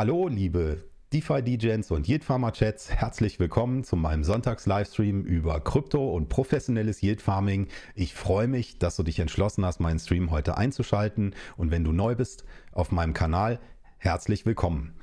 Hallo, liebe DeFi-DJs und Yield Farmer Chats, herzlich willkommen zu meinem Sonntags-Livestream über Krypto und professionelles Yield Farming. Ich freue mich, dass du dich entschlossen hast, meinen Stream heute einzuschalten und wenn du neu bist auf meinem Kanal, herzlich willkommen.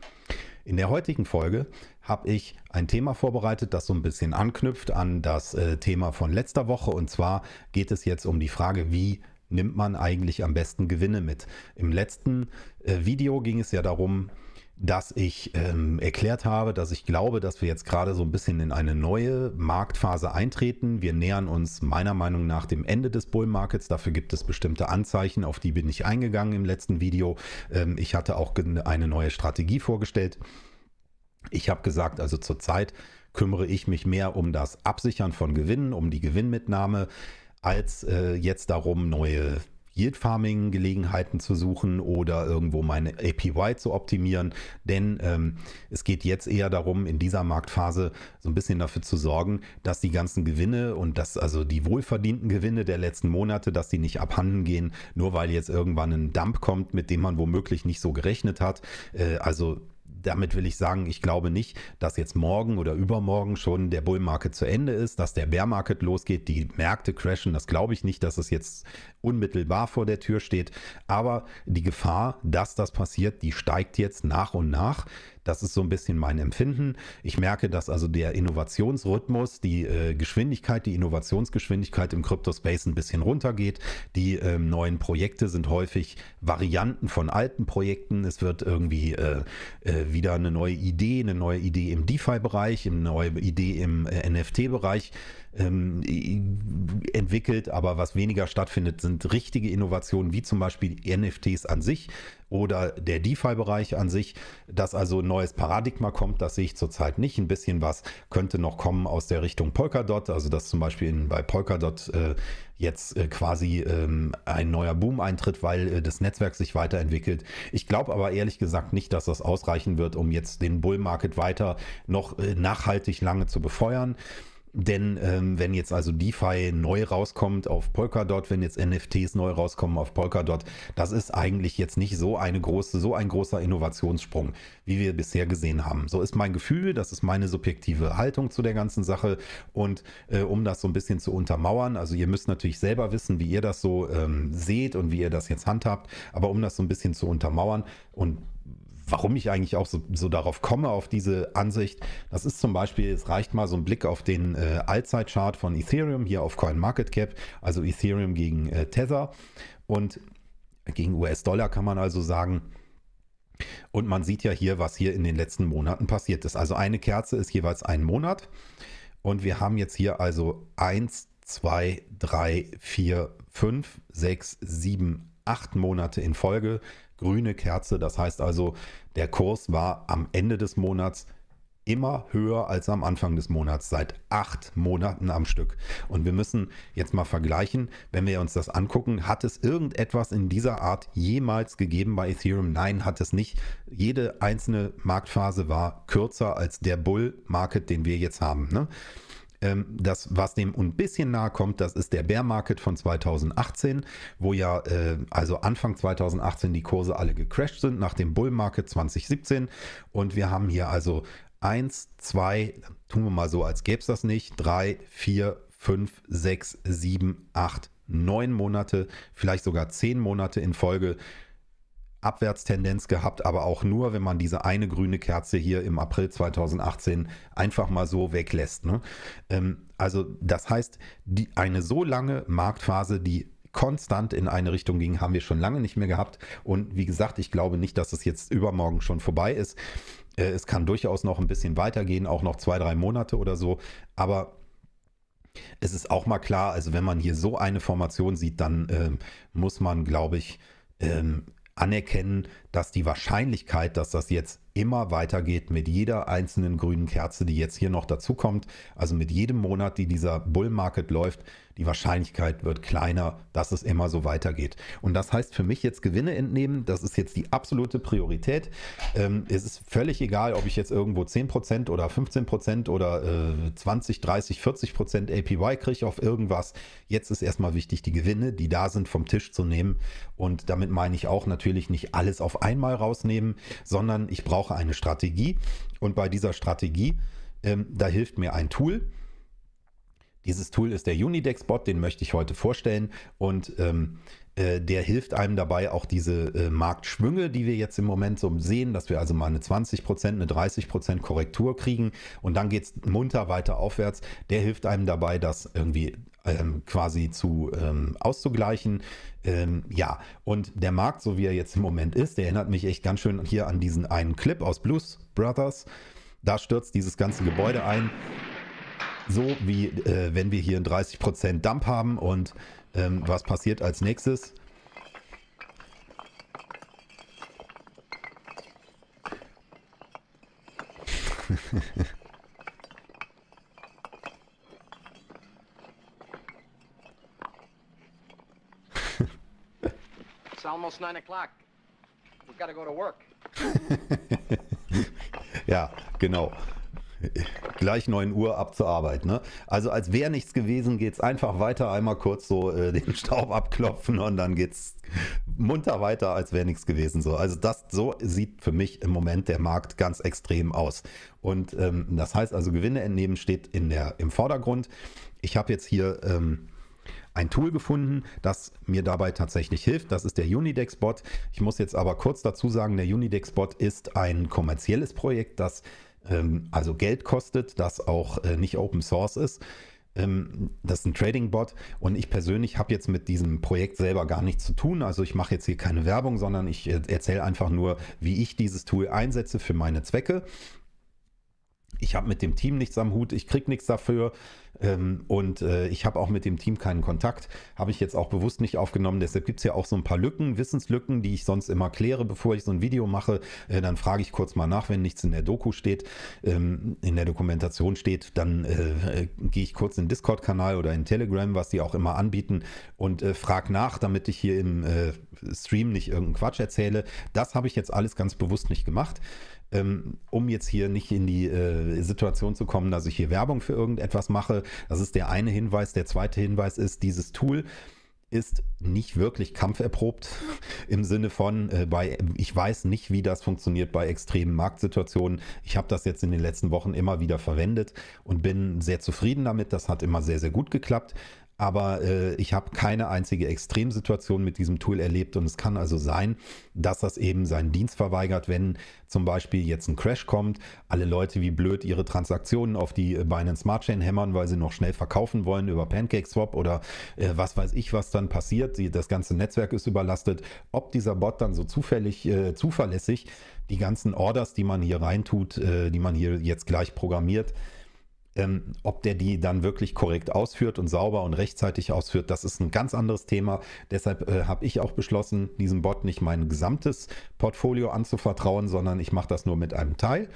In der heutigen Folge habe ich ein Thema vorbereitet, das so ein bisschen anknüpft an das äh, Thema von letzter Woche und zwar geht es jetzt um die Frage, wie nimmt man eigentlich am besten Gewinne mit. Im letzten äh, Video ging es ja darum, dass ich ähm, erklärt habe, dass ich glaube, dass wir jetzt gerade so ein bisschen in eine neue Marktphase eintreten. Wir nähern uns meiner Meinung nach dem Ende des Bull Markets. Dafür gibt es bestimmte Anzeichen, auf die bin ich eingegangen im letzten Video. Ähm, ich hatte auch eine neue Strategie vorgestellt. Ich habe gesagt, also zurzeit kümmere ich mich mehr um das Absichern von Gewinnen, um die Gewinnmitnahme, als äh, jetzt darum, neue Yield Farming Gelegenheiten zu suchen oder irgendwo meine APY zu optimieren. Denn ähm, es geht jetzt eher darum, in dieser Marktphase so ein bisschen dafür zu sorgen, dass die ganzen Gewinne und dass also die wohlverdienten Gewinne der letzten Monate, dass die nicht abhanden gehen, nur weil jetzt irgendwann ein Dump kommt, mit dem man womöglich nicht so gerechnet hat. Äh, also damit will ich sagen, ich glaube nicht, dass jetzt morgen oder übermorgen schon der Bull Market zu Ende ist, dass der Bear Market losgeht, die Märkte crashen. Das glaube ich nicht, dass es jetzt unmittelbar vor der Tür steht. Aber die Gefahr, dass das passiert, die steigt jetzt nach und nach. Das ist so ein bisschen mein Empfinden. Ich merke, dass also der Innovationsrhythmus, die äh, Geschwindigkeit, die Innovationsgeschwindigkeit im Crypto-Space ein bisschen runtergeht. Die äh, neuen Projekte sind häufig Varianten von alten Projekten. Es wird irgendwie äh, äh wieder eine neue Idee, eine neue Idee im DeFi-Bereich, eine neue Idee im äh, NFT-Bereich ähm, entwickelt, aber was weniger stattfindet, sind richtige Innovationen, wie zum Beispiel NFTs an sich oder der DeFi-Bereich an sich, dass also ein neues Paradigma kommt, das sehe ich zurzeit nicht. Ein bisschen was könnte noch kommen aus der Richtung Polkadot, also dass zum Beispiel in, bei Polkadot äh, jetzt äh, quasi ähm, ein neuer Boom eintritt, weil äh, das Netzwerk sich weiterentwickelt. Ich glaube aber ehrlich gesagt nicht, dass das ausreichen wird, um jetzt den Bull Market weiter noch äh, nachhaltig lange zu befeuern. Denn ähm, wenn jetzt also DeFi neu rauskommt auf Polkadot, wenn jetzt NFTs neu rauskommen auf Polkadot, das ist eigentlich jetzt nicht so eine große, so ein großer Innovationssprung, wie wir bisher gesehen haben. So ist mein Gefühl, das ist meine subjektive Haltung zu der ganzen Sache. Und äh, um das so ein bisschen zu untermauern, also ihr müsst natürlich selber wissen, wie ihr das so ähm, seht und wie ihr das jetzt handhabt, aber um das so ein bisschen zu untermauern und warum ich eigentlich auch so, so, darauf komme, auf diese Ansicht. Das ist zum Beispiel, es reicht mal so ein Blick auf den äh, Allzeitchart von Ethereum hier auf CoinMarketCap, also Ethereum gegen äh, Tether und gegen US-Dollar kann man also sagen. Und man sieht ja hier, was hier in den letzten Monaten passiert ist. Also eine Kerze ist jeweils ein Monat. Und wir haben jetzt hier also 1, 2, 3, 4, 5, 6, 7, 8 Monate in Folge grüne Kerze. Das heißt also, der Kurs war am Ende des Monats immer höher als am Anfang des Monats, seit acht Monaten am Stück. Und wir müssen jetzt mal vergleichen, wenn wir uns das angucken, hat es irgendetwas in dieser Art jemals gegeben bei Ethereum? Nein, hat es nicht. Jede einzelne Marktphase war kürzer als der Bull-Market, den wir jetzt haben. Ne? Ähm, das, was dem ein bisschen nahe kommt, das ist der Bear Market von 2018, wo ja äh, also Anfang 2018 die Kurse alle gecrashed sind nach dem Bull Market 2017 und wir haben hier also 1, 2, tun wir mal so, als gäbe es das nicht, 3, 4, 5, 6, 7, 8, 9 Monate, vielleicht sogar 10 Monate in Folge Abwärtstendenz gehabt, aber auch nur, wenn man diese eine grüne Kerze hier im April 2018 einfach mal so weglässt. Ne? Ähm, also das heißt, die, eine so lange Marktphase, die konstant in eine Richtung ging, haben wir schon lange nicht mehr gehabt. Und wie gesagt, ich glaube nicht, dass es jetzt übermorgen schon vorbei ist. Äh, es kann durchaus noch ein bisschen weitergehen, auch noch zwei, drei Monate oder so. Aber es ist auch mal klar, also wenn man hier so eine Formation sieht, dann äh, muss man, glaube ich, ähm, anerkennen, dass die Wahrscheinlichkeit, dass das jetzt immer weitergeht mit jeder einzelnen grünen Kerze, die jetzt hier noch dazu kommt, also mit jedem Monat, die dieser Bull Market läuft, die Wahrscheinlichkeit wird kleiner, dass es immer so weitergeht. Und das heißt für mich jetzt Gewinne entnehmen, das ist jetzt die absolute Priorität. Ähm, es ist völlig egal, ob ich jetzt irgendwo 10% oder 15% oder äh, 20, 30, 40% APY kriege auf irgendwas. Jetzt ist erstmal wichtig, die Gewinne, die da sind, vom Tisch zu nehmen. Und damit meine ich auch natürlich nicht alles auf einmal rausnehmen, sondern ich brauche eine Strategie und bei dieser Strategie, ähm, da hilft mir ein Tool. Dieses Tool ist der Unidex-Bot, den möchte ich heute vorstellen und ähm, äh, der hilft einem dabei, auch diese äh, Marktschwünge, die wir jetzt im Moment so sehen, dass wir also mal eine 20%, eine 30% Korrektur kriegen und dann geht es munter weiter aufwärts. Der hilft einem dabei, das irgendwie ähm, quasi zu ähm, auszugleichen. Ähm, ja, und der Markt, so wie er jetzt im Moment ist, der erinnert mich echt ganz schön hier an diesen einen Clip aus Blues Brothers. Da stürzt dieses ganze Gebäude ein. So wie äh, wenn wir hier einen 30% Dump haben und ähm, was passiert als nächstes? It's almost nine o'clock. We've got to go to work. ja, genau. Gleich 9 Uhr ab zur Arbeit. Ne? Also als wäre nichts gewesen, geht es einfach weiter, einmal kurz so äh, den Staub abklopfen und dann geht es munter weiter, als wäre nichts gewesen. So. Also das so sieht für mich im Moment der Markt ganz extrem aus. Und ähm, das heißt also, Gewinne entnehmen steht in der, im Vordergrund. Ich habe jetzt hier ähm, ein Tool gefunden, das mir dabei tatsächlich hilft. Das ist der Unidex-Bot. Ich muss jetzt aber kurz dazu sagen, der Unidex-Bot ist ein kommerzielles Projekt, das ähm, also Geld kostet, das auch äh, nicht Open Source ist. Ähm, das ist ein Trading-Bot und ich persönlich habe jetzt mit diesem Projekt selber gar nichts zu tun. Also ich mache jetzt hier keine Werbung, sondern ich äh, erzähle einfach nur, wie ich dieses Tool einsetze für meine Zwecke. Ich habe mit dem Team nichts am Hut, ich kriege nichts dafür. Ähm, und äh, ich habe auch mit dem Team keinen Kontakt. Habe ich jetzt auch bewusst nicht aufgenommen. Deshalb gibt es ja auch so ein paar Lücken, Wissenslücken, die ich sonst immer kläre, bevor ich so ein Video mache. Äh, dann frage ich kurz mal nach, wenn nichts in der Doku steht, ähm, in der Dokumentation steht, dann äh, äh gehe ich kurz in den Discord-Kanal oder in Telegram, was die auch immer anbieten, und äh, frage nach, damit ich hier im äh, Stream nicht irgendeinen Quatsch erzähle. Das habe ich jetzt alles ganz bewusst nicht gemacht ähm, um jetzt hier nicht in die äh, Situation zu kommen, dass ich hier Werbung für irgendetwas mache. Das ist der eine Hinweis. Der zweite Hinweis ist, dieses Tool ist nicht wirklich kampferprobt im Sinne von, äh, bei, ich weiß nicht, wie das funktioniert bei extremen Marktsituationen. Ich habe das jetzt in den letzten Wochen immer wieder verwendet und bin sehr zufrieden damit. Das hat immer sehr, sehr gut geklappt aber äh, ich habe keine einzige Extremsituation mit diesem Tool erlebt und es kann also sein, dass das eben seinen Dienst verweigert, wenn zum Beispiel jetzt ein Crash kommt, alle Leute wie blöd ihre Transaktionen auf die äh, Binance Smart Chain hämmern, weil sie noch schnell verkaufen wollen über PancakeSwap oder äh, was weiß ich, was dann passiert. Das ganze Netzwerk ist überlastet. Ob dieser Bot dann so zufällig, äh, zuverlässig die ganzen Orders, die man hier reintut, äh, die man hier jetzt gleich programmiert, ähm, ob der die dann wirklich korrekt ausführt und sauber und rechtzeitig ausführt, das ist ein ganz anderes Thema. Deshalb äh, habe ich auch beschlossen, diesem Bot nicht mein gesamtes Portfolio anzuvertrauen, sondern ich mache das nur mit einem Teil.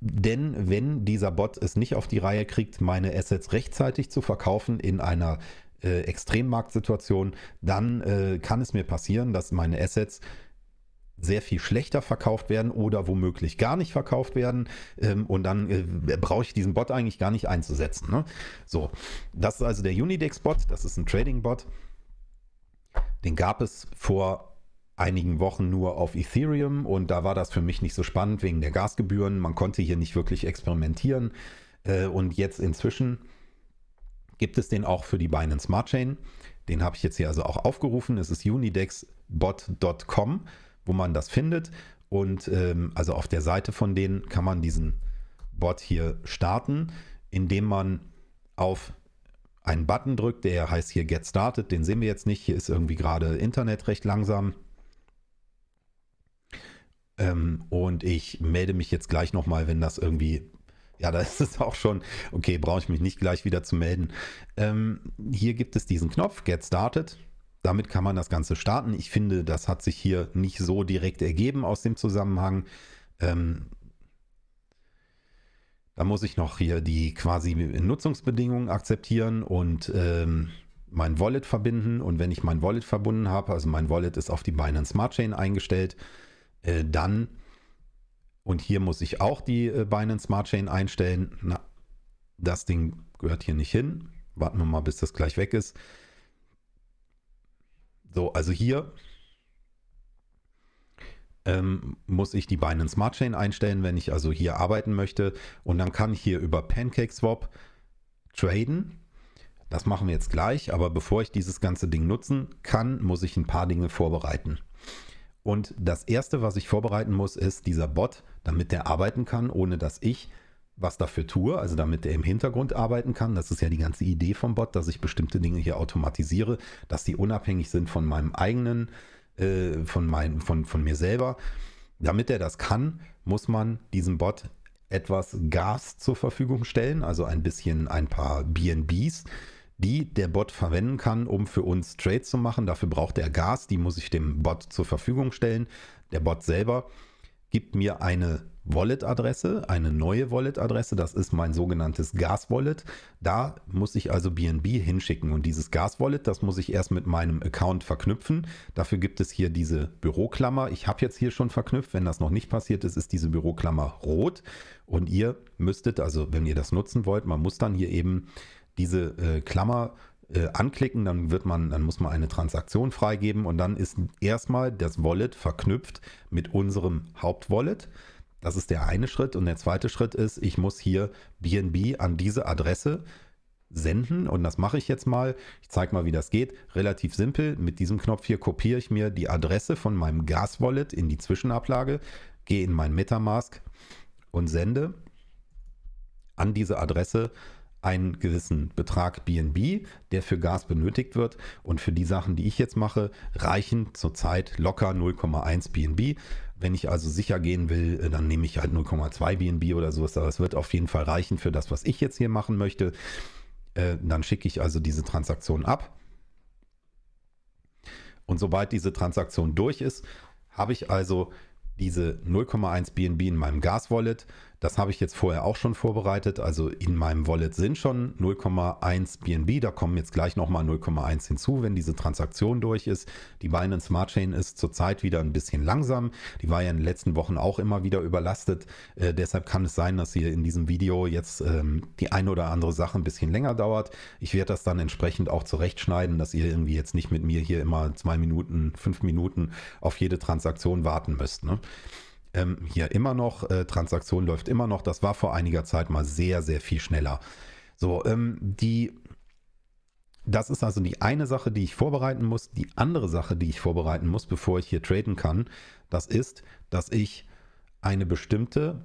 Denn wenn dieser Bot es nicht auf die Reihe kriegt, meine Assets rechtzeitig zu verkaufen in einer äh, Extremmarktsituation, dann äh, kann es mir passieren, dass meine Assets sehr viel schlechter verkauft werden oder womöglich gar nicht verkauft werden. Ähm, und dann äh, brauche ich diesen Bot eigentlich gar nicht einzusetzen. Ne? So, das ist also der Unidex-Bot, das ist ein Trading-Bot. Den gab es vor einigen Wochen nur auf Ethereum und da war das für mich nicht so spannend wegen der Gasgebühren. Man konnte hier nicht wirklich experimentieren. Äh, und jetzt inzwischen gibt es den auch für die Binance Smart Chain. Den habe ich jetzt hier also auch aufgerufen. Es ist unidexbot.com wo man das findet. Und ähm, also auf der Seite von denen kann man diesen Bot hier starten, indem man auf einen Button drückt, der heißt hier Get Started. Den sehen wir jetzt nicht. Hier ist irgendwie gerade Internet recht langsam. Ähm, und ich melde mich jetzt gleich nochmal, wenn das irgendwie ja, da ist es auch schon, okay, brauche ich mich nicht gleich wieder zu melden. Ähm, hier gibt es diesen Knopf, Get Started. Damit kann man das Ganze starten. Ich finde, das hat sich hier nicht so direkt ergeben aus dem Zusammenhang. Ähm, da muss ich noch hier die quasi Nutzungsbedingungen akzeptieren und ähm, mein Wallet verbinden. Und wenn ich mein Wallet verbunden habe, also mein Wallet ist auf die Binance Smart Chain eingestellt, äh, dann, und hier muss ich auch die äh, Binance Smart Chain einstellen. Na, das Ding gehört hier nicht hin. Warten wir mal, bis das gleich weg ist. So, also hier ähm, muss ich die Binance Smart Chain einstellen, wenn ich also hier arbeiten möchte. Und dann kann ich hier über PancakeSwap traden. Das machen wir jetzt gleich, aber bevor ich dieses ganze Ding nutzen kann, muss ich ein paar Dinge vorbereiten. Und das erste, was ich vorbereiten muss, ist dieser Bot, damit der arbeiten kann, ohne dass ich was dafür tue, also damit er im Hintergrund arbeiten kann. Das ist ja die ganze Idee vom Bot, dass ich bestimmte Dinge hier automatisiere, dass die unabhängig sind von meinem eigenen äh, von, mein, von, von mir selber. Damit er das kann, muss man diesem Bot etwas Gas zur Verfügung stellen, also ein bisschen ein paar BNBs, die der Bot verwenden kann, um für uns Trades zu machen. Dafür braucht er Gas, die muss ich dem Bot zur Verfügung stellen. Der Bot selber gibt mir eine Wallet-Adresse, eine neue Wallet-Adresse, das ist mein sogenanntes Gas-Wallet. Da muss ich also BNB hinschicken und dieses Gas-Wallet, das muss ich erst mit meinem Account verknüpfen. Dafür gibt es hier diese Büroklammer. Ich habe jetzt hier schon verknüpft, wenn das noch nicht passiert ist, ist diese Büroklammer rot und ihr müsstet, also wenn ihr das nutzen wollt, man muss dann hier eben diese äh, Klammer äh, anklicken, dann wird man, dann muss man eine Transaktion freigeben und dann ist erstmal das Wallet verknüpft mit unserem Hauptwallet. Das ist der eine Schritt. Und der zweite Schritt ist, ich muss hier BNB an diese Adresse senden und das mache ich jetzt mal. Ich zeige mal, wie das geht. Relativ simpel. Mit diesem Knopf hier kopiere ich mir die Adresse von meinem Gas-Wallet in die Zwischenablage, gehe in mein Metamask und sende an diese Adresse einen gewissen Betrag BNB, der für Gas benötigt wird. Und für die Sachen, die ich jetzt mache, reichen zurzeit locker 0,1 BNB. Wenn ich also sicher gehen will, äh, dann nehme ich halt 0,2 BNB oder so. Aber es wird auf jeden Fall reichen für das, was ich jetzt hier machen möchte. Äh, dann schicke ich also diese Transaktion ab. Und sobald diese Transaktion durch ist, habe ich also diese 0,1 BNB in meinem Gas-Wallet das habe ich jetzt vorher auch schon vorbereitet. Also in meinem Wallet sind schon 0,1 BNB. Da kommen jetzt gleich nochmal 0,1 hinzu, wenn diese Transaktion durch ist. Die Binance Smart Chain ist zurzeit wieder ein bisschen langsam. Die war ja in den letzten Wochen auch immer wieder überlastet. Äh, deshalb kann es sein, dass hier in diesem Video jetzt ähm, die eine oder andere Sache ein bisschen länger dauert. Ich werde das dann entsprechend auch zurechtschneiden, dass ihr irgendwie jetzt nicht mit mir hier immer zwei Minuten, fünf Minuten auf jede Transaktion warten müsst. Ne? Ähm, hier immer noch, äh, Transaktion läuft immer noch. Das war vor einiger Zeit mal sehr, sehr viel schneller. So, ähm, die, das ist also die eine Sache, die ich vorbereiten muss. Die andere Sache, die ich vorbereiten muss, bevor ich hier traden kann, das ist, dass ich eine bestimmte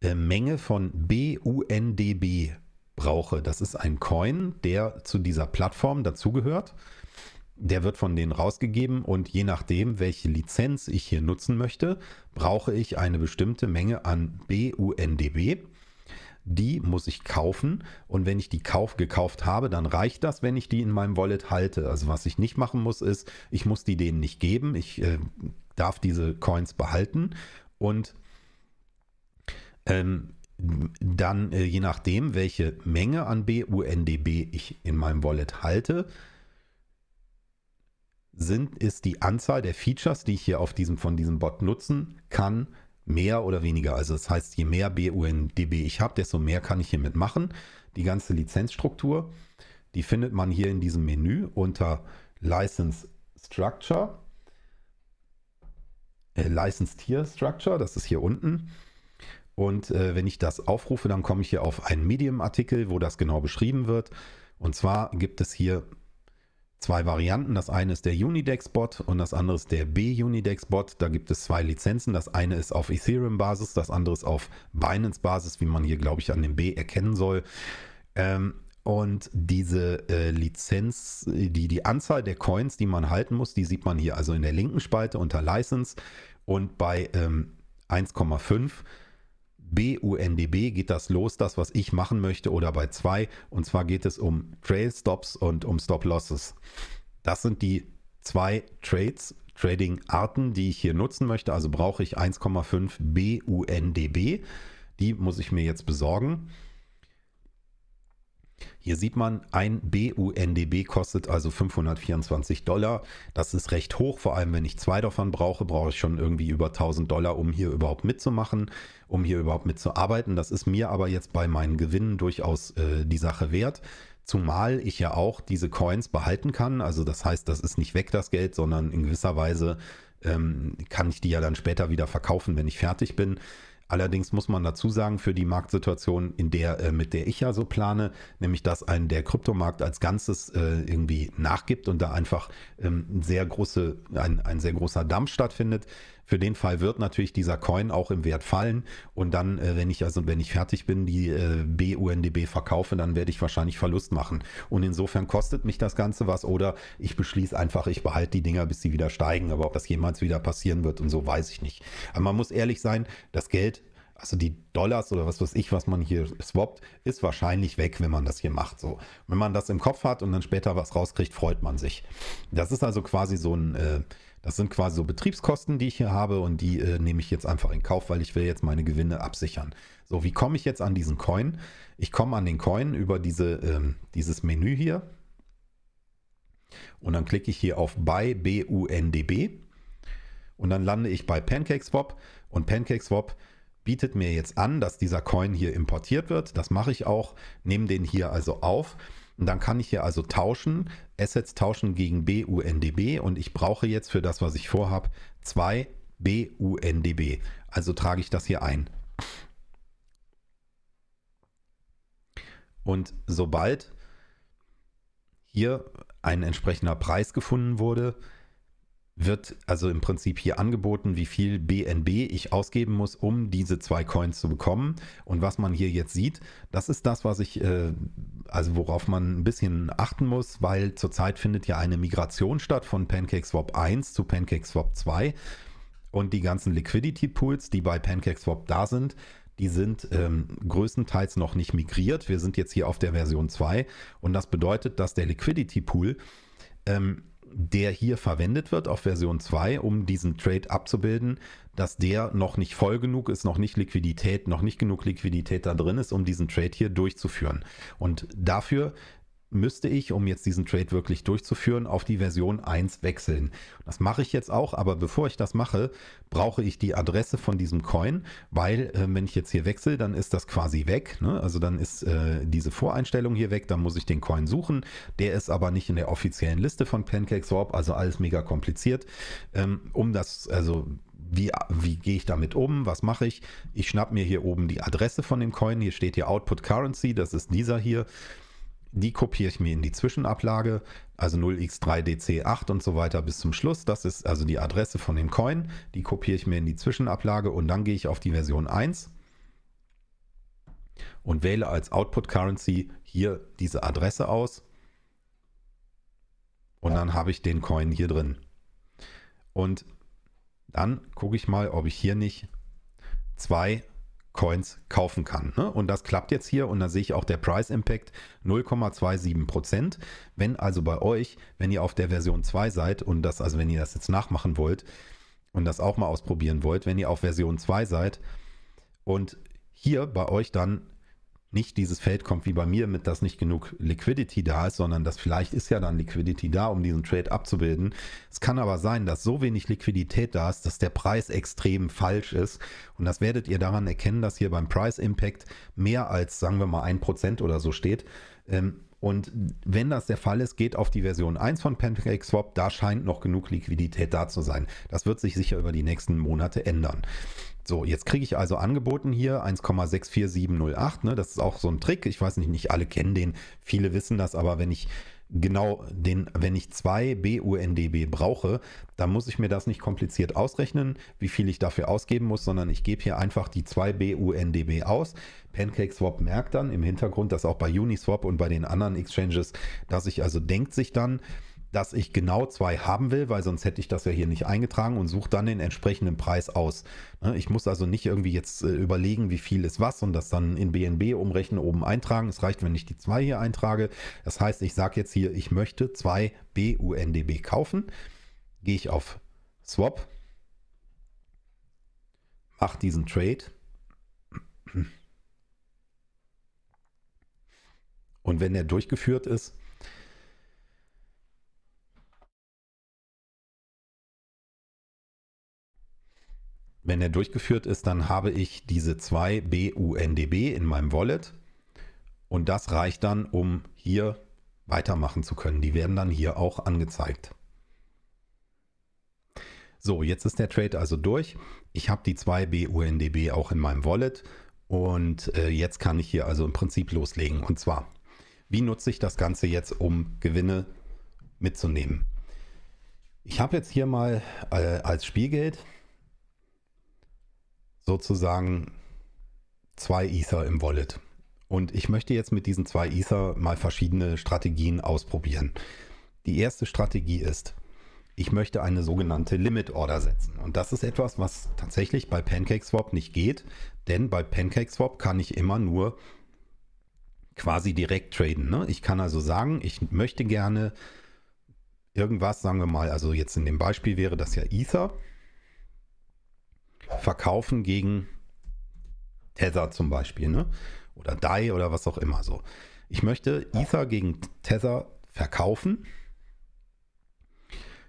äh, Menge von BUNDB brauche. Das ist ein Coin, der zu dieser Plattform dazugehört der wird von denen rausgegeben und je nachdem, welche Lizenz ich hier nutzen möchte, brauche ich eine bestimmte Menge an BUNDB. Die muss ich kaufen und wenn ich die Kauf gekauft habe, dann reicht das, wenn ich die in meinem Wallet halte. Also was ich nicht machen muss, ist, ich muss die denen nicht geben. Ich äh, darf diese Coins behalten und ähm, dann äh, je nachdem, welche Menge an BUNDB ich in meinem Wallet halte, sind, ist die Anzahl der Features, die ich hier auf diesem, von diesem Bot nutzen kann, mehr oder weniger. Also das heißt, je mehr BUNDB ich habe, desto mehr kann ich hiermit machen. Die ganze Lizenzstruktur, die findet man hier in diesem Menü unter License Structure. Äh, License Tier Structure, das ist hier unten. Und äh, wenn ich das aufrufe, dann komme ich hier auf einen Medium-Artikel, wo das genau beschrieben wird. Und zwar gibt es hier zwei Varianten. Das eine ist der Unidex-Bot und das andere ist der B-Unidex-Bot. Da gibt es zwei Lizenzen. Das eine ist auf Ethereum-Basis, das andere ist auf Binance-Basis, wie man hier, glaube ich, an dem B erkennen soll. Ähm, und diese äh, Lizenz, die, die Anzahl der Coins, die man halten muss, die sieht man hier also in der linken Spalte unter License. Und bei ähm, 1,5 BUNDB geht das los, das, was ich machen möchte, oder bei 2. Und zwar geht es um Trail Stops und um Stop Losses. Das sind die zwei Trades, Trading-Arten, die ich hier nutzen möchte. Also brauche ich 1,5 BUNDB. Die muss ich mir jetzt besorgen. Hier sieht man, ein BUNDB kostet also 524 Dollar. Das ist recht hoch, vor allem wenn ich zwei davon brauche, brauche ich schon irgendwie über 1000 Dollar, um hier überhaupt mitzumachen, um hier überhaupt mitzuarbeiten. Das ist mir aber jetzt bei meinen Gewinnen durchaus äh, die Sache wert. Zumal ich ja auch diese Coins behalten kann. Also das heißt, das ist nicht weg das Geld, sondern in gewisser Weise ähm, kann ich die ja dann später wieder verkaufen, wenn ich fertig bin. Allerdings muss man dazu sagen, für die Marktsituation, in der, äh, mit der ich ja so plane, nämlich dass ein der Kryptomarkt als Ganzes äh, irgendwie nachgibt und da einfach ähm, sehr große, ein, ein sehr großer Dampf stattfindet. Für den Fall wird natürlich dieser Coin auch im Wert fallen und dann, äh, wenn ich also wenn ich fertig bin, die äh, BUNDB verkaufe, dann werde ich wahrscheinlich Verlust machen. Und insofern kostet mich das Ganze was oder ich beschließe einfach, ich behalte die Dinger, bis sie wieder steigen. Aber ob das jemals wieder passieren wird und so, weiß ich nicht. Aber man muss ehrlich sein, das Geld also die Dollars oder was weiß ich, was man hier swappt, ist wahrscheinlich weg, wenn man das hier macht. So, wenn man das im Kopf hat und dann später was rauskriegt, freut man sich. Das ist also quasi so ein, äh, das sind quasi so Betriebskosten, die ich hier habe und die äh, nehme ich jetzt einfach in Kauf, weil ich will jetzt meine Gewinne absichern. So, wie komme ich jetzt an diesen Coin? Ich komme an den Coin über diese, ähm, dieses Menü hier und dann klicke ich hier auf Buy BUNDB und dann lande ich bei PancakeSwap und PancakeSwap bietet mir jetzt an, dass dieser Coin hier importiert wird. Das mache ich auch, nehme den hier also auf. Und dann kann ich hier also tauschen, Assets tauschen gegen BUNDB und ich brauche jetzt für das, was ich vorhabe, zwei BUNDB. Also trage ich das hier ein. Und sobald hier ein entsprechender Preis gefunden wurde, wird also im Prinzip hier angeboten, wie viel BNB ich ausgeben muss, um diese zwei Coins zu bekommen. Und was man hier jetzt sieht, das ist das, was ich, äh, also worauf man ein bisschen achten muss, weil zurzeit findet ja eine Migration statt von PancakeSwap 1 zu PancakeSwap 2. Und die ganzen Liquidity Pools, die bei PancakeSwap da sind, die sind ähm, größtenteils noch nicht migriert. Wir sind jetzt hier auf der Version 2 und das bedeutet, dass der Liquidity Pool ähm, der hier verwendet wird auf Version 2, um diesen Trade abzubilden, dass der noch nicht voll genug ist, noch nicht Liquidität, noch nicht genug Liquidität da drin ist, um diesen Trade hier durchzuführen. Und dafür müsste ich, um jetzt diesen Trade wirklich durchzuführen, auf die Version 1 wechseln. Das mache ich jetzt auch, aber bevor ich das mache, brauche ich die Adresse von diesem Coin, weil äh, wenn ich jetzt hier wechsle, dann ist das quasi weg. Ne? Also dann ist äh, diese Voreinstellung hier weg, dann muss ich den Coin suchen. Der ist aber nicht in der offiziellen Liste von PancakeSwap, also alles mega kompliziert. Ähm, um das, also wie, wie gehe ich damit um? Was mache ich? Ich schnapp mir hier oben die Adresse von dem Coin. Hier steht hier Output Currency, das ist dieser hier. Die kopiere ich mir in die Zwischenablage, also 0x3dc8 und so weiter bis zum Schluss. Das ist also die Adresse von dem Coin. Die kopiere ich mir in die Zwischenablage und dann gehe ich auf die Version 1 und wähle als Output Currency hier diese Adresse aus. Und dann habe ich den Coin hier drin. Und dann gucke ich mal, ob ich hier nicht zwei Coins kaufen kann. Ne? Und das klappt jetzt hier und da sehe ich auch der Price Impact 0,27%. Wenn also bei euch, wenn ihr auf der Version 2 seid und das, also wenn ihr das jetzt nachmachen wollt und das auch mal ausprobieren wollt, wenn ihr auf Version 2 seid und hier bei euch dann nicht dieses Feld kommt wie bei mir mit, dass nicht genug Liquidity da ist, sondern dass vielleicht ist ja dann Liquidity da, um diesen Trade abzubilden. Es kann aber sein, dass so wenig Liquidität da ist, dass der Preis extrem falsch ist. Und das werdet ihr daran erkennen, dass hier beim Price Impact mehr als, sagen wir mal, ein Prozent oder so steht. Ähm, und wenn das der Fall ist, geht auf die Version 1 von PancakeSwap. Da scheint noch genug Liquidität da zu sein. Das wird sich sicher über die nächsten Monate ändern. So, jetzt kriege ich also angeboten hier 1,64708. Ne? Das ist auch so ein Trick. Ich weiß nicht, nicht alle kennen den. Viele wissen das, aber wenn ich genau den, wenn ich zwei BUNDB brauche, dann muss ich mir das nicht kompliziert ausrechnen, wie viel ich dafür ausgeben muss, sondern ich gebe hier einfach die zwei BUNDB aus. PancakeSwap merkt dann im Hintergrund, dass auch bei Uniswap und bei den anderen Exchanges, dass ich also denkt sich dann, dass ich genau zwei haben will, weil sonst hätte ich das ja hier nicht eingetragen und suche dann den entsprechenden Preis aus. Ne, ich muss also nicht irgendwie jetzt äh, überlegen, wie viel ist was und das dann in BNB umrechnen, oben eintragen. Es reicht, wenn ich die zwei hier eintrage. Das heißt, ich sage jetzt hier, ich möchte zwei BUNDB kaufen. Gehe ich auf Swap, mache diesen Trade. Und wenn der durchgeführt ist, Wenn er durchgeführt ist, dann habe ich diese zwei BUNDB in meinem Wallet und das reicht dann, um hier weitermachen zu können. Die werden dann hier auch angezeigt. So, jetzt ist der Trade also durch. Ich habe die 2 BUNDB auch in meinem Wallet und äh, jetzt kann ich hier also im Prinzip loslegen. Und zwar, wie nutze ich das Ganze jetzt, um Gewinne mitzunehmen? Ich habe jetzt hier mal äh, als Spielgeld sozusagen zwei Ether im Wallet. Und ich möchte jetzt mit diesen zwei Ether mal verschiedene Strategien ausprobieren. Die erste Strategie ist, ich möchte eine sogenannte Limit Order setzen. Und das ist etwas, was tatsächlich bei PancakeSwap nicht geht, denn bei PancakeSwap kann ich immer nur quasi direkt traden. Ne? Ich kann also sagen, ich möchte gerne irgendwas, sagen wir mal, also jetzt in dem Beispiel wäre das ja Ether, verkaufen gegen Tether zum Beispiel, ne? oder DAI oder was auch immer so. Ich möchte Ether gegen Tether verkaufen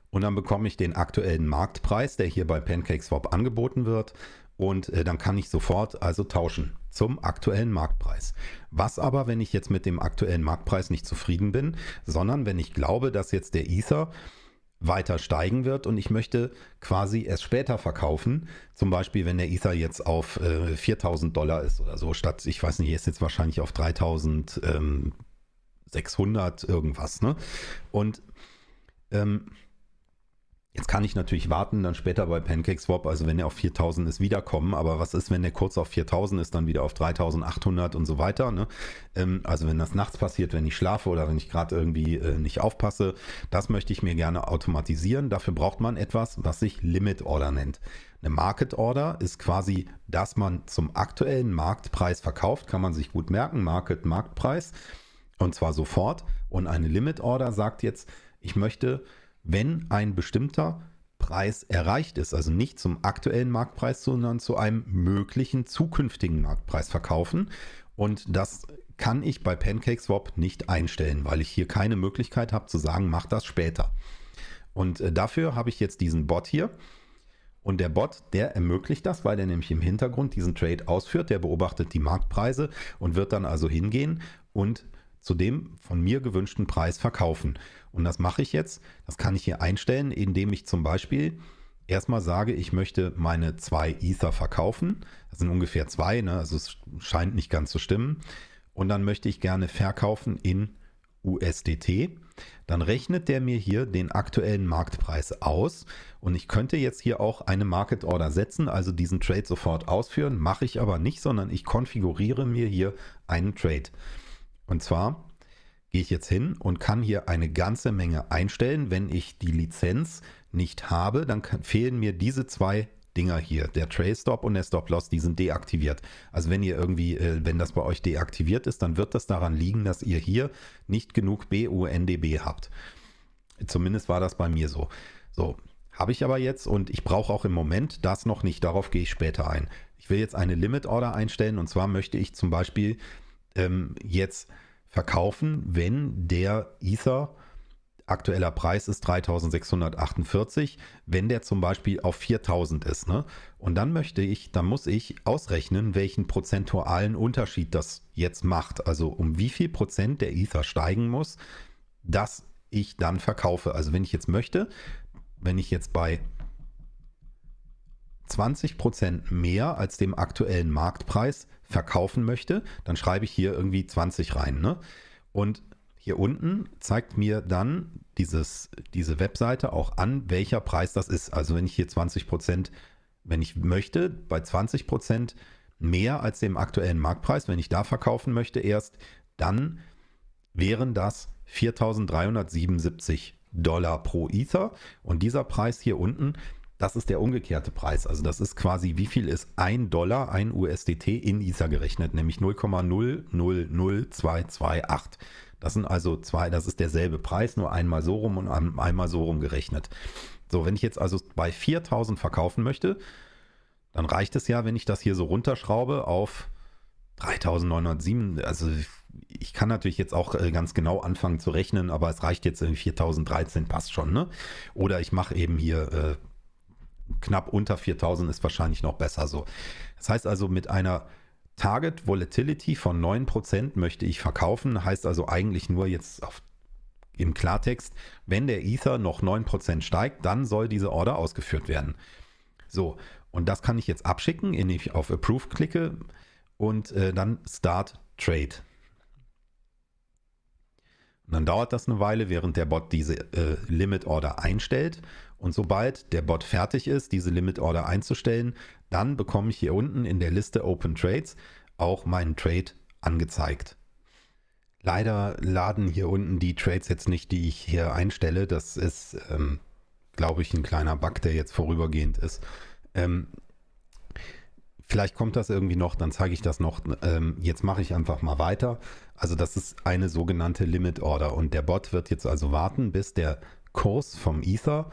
und dann bekomme ich den aktuellen Marktpreis, der hier bei PancakeSwap angeboten wird und äh, dann kann ich sofort also tauschen zum aktuellen Marktpreis. Was aber, wenn ich jetzt mit dem aktuellen Marktpreis nicht zufrieden bin, sondern wenn ich glaube, dass jetzt der Ether weiter steigen wird und ich möchte quasi erst später verkaufen. Zum Beispiel, wenn der Ether jetzt auf äh, 4000 Dollar ist oder so, statt, ich weiß nicht, ist jetzt wahrscheinlich auf 3600 irgendwas. Ne? Und ähm, Jetzt kann ich natürlich warten, dann später bei PancakeSwap, also wenn er auf 4000 ist, wiederkommen. Aber was ist, wenn der kurz auf 4000 ist, dann wieder auf 3800 und so weiter? Ne? Ähm, also wenn das nachts passiert, wenn ich schlafe oder wenn ich gerade irgendwie äh, nicht aufpasse, das möchte ich mir gerne automatisieren. Dafür braucht man etwas, was sich Limit Order nennt. Eine Market Order ist quasi, dass man zum aktuellen Marktpreis verkauft, kann man sich gut merken, Market Marktpreis und zwar sofort. Und eine Limit Order sagt jetzt, ich möchte wenn ein bestimmter Preis erreicht ist, also nicht zum aktuellen Marktpreis, sondern zu einem möglichen zukünftigen Marktpreis verkaufen. Und das kann ich bei PancakeSwap nicht einstellen, weil ich hier keine Möglichkeit habe zu sagen, mach das später. Und äh, dafür habe ich jetzt diesen Bot hier. Und der Bot, der ermöglicht das, weil er nämlich im Hintergrund diesen Trade ausführt. Der beobachtet die Marktpreise und wird dann also hingehen und zu dem von mir gewünschten Preis verkaufen. Und das mache ich jetzt. Das kann ich hier einstellen, indem ich zum Beispiel erstmal sage, ich möchte meine zwei Ether verkaufen. Das sind ungefähr zwei, ne? also es scheint nicht ganz zu stimmen. Und dann möchte ich gerne verkaufen in USDT. Dann rechnet der mir hier den aktuellen Marktpreis aus und ich könnte jetzt hier auch eine Market Order setzen, also diesen Trade sofort ausführen, mache ich aber nicht, sondern ich konfiguriere mir hier einen Trade. Und zwar gehe ich jetzt hin und kann hier eine ganze Menge einstellen. Wenn ich die Lizenz nicht habe, dann kann, fehlen mir diese zwei Dinger hier, der Trail Stop und der Stop Loss, die sind deaktiviert. Also wenn ihr irgendwie, äh, wenn das bei euch deaktiviert ist, dann wird das daran liegen, dass ihr hier nicht genug BUNDB habt. Zumindest war das bei mir so. So, habe ich aber jetzt und ich brauche auch im Moment das noch nicht, darauf gehe ich später ein. Ich will jetzt eine Limit Order einstellen und zwar möchte ich zum Beispiel ähm, jetzt verkaufen, wenn der Ether aktueller Preis ist 3648, wenn der zum Beispiel auf 4000 ist. Ne? Und dann möchte ich, dann muss ich ausrechnen, welchen prozentualen Unterschied das jetzt macht. Also um wie viel Prozent der Ether steigen muss, dass ich dann verkaufe. Also wenn ich jetzt möchte, wenn ich jetzt bei 20 Prozent mehr als dem aktuellen Marktpreis verkaufen möchte, dann schreibe ich hier irgendwie 20 rein. Ne? Und hier unten zeigt mir dann dieses, diese Webseite auch an, welcher Preis das ist. Also wenn ich hier 20 Prozent, wenn ich möchte, bei 20 Prozent mehr als dem aktuellen Marktpreis, wenn ich da verkaufen möchte erst, dann wären das 4.377 Dollar pro Ether. Und dieser Preis hier unten, das ist der umgekehrte Preis. Also das ist quasi, wie viel ist ein Dollar, ein USDT in Ether gerechnet, nämlich 0,000228. Das sind also zwei, das ist derselbe Preis, nur einmal so rum und einmal so rum gerechnet. So, wenn ich jetzt also bei 4000 verkaufen möchte, dann reicht es ja, wenn ich das hier so runterschraube auf 3907. Also ich kann natürlich jetzt auch äh, ganz genau anfangen zu rechnen, aber es reicht jetzt in 4013, passt schon. Ne? Oder ich mache eben hier äh, knapp unter 4000 ist wahrscheinlich noch besser so. Das heißt also mit einer Target Volatility von 9% möchte ich verkaufen, heißt also eigentlich nur jetzt auf Im Klartext, wenn der Ether noch 9% steigt, dann soll diese Order ausgeführt werden. So, und das kann ich jetzt abschicken, indem ich auf Approve klicke und äh, dann Start Trade. Und dann dauert das eine Weile, während der Bot diese äh, Limit Order einstellt. Und sobald der Bot fertig ist, diese Limit Order einzustellen, dann bekomme ich hier unten in der Liste Open Trades auch meinen Trade angezeigt. Leider laden hier unten die Trades jetzt nicht, die ich hier einstelle. Das ist, ähm, glaube ich, ein kleiner Bug, der jetzt vorübergehend ist. Ähm, vielleicht kommt das irgendwie noch, dann zeige ich das noch. Ähm, jetzt mache ich einfach mal weiter. Also das ist eine sogenannte Limit Order und der Bot wird jetzt also warten, bis der Kurs vom Ether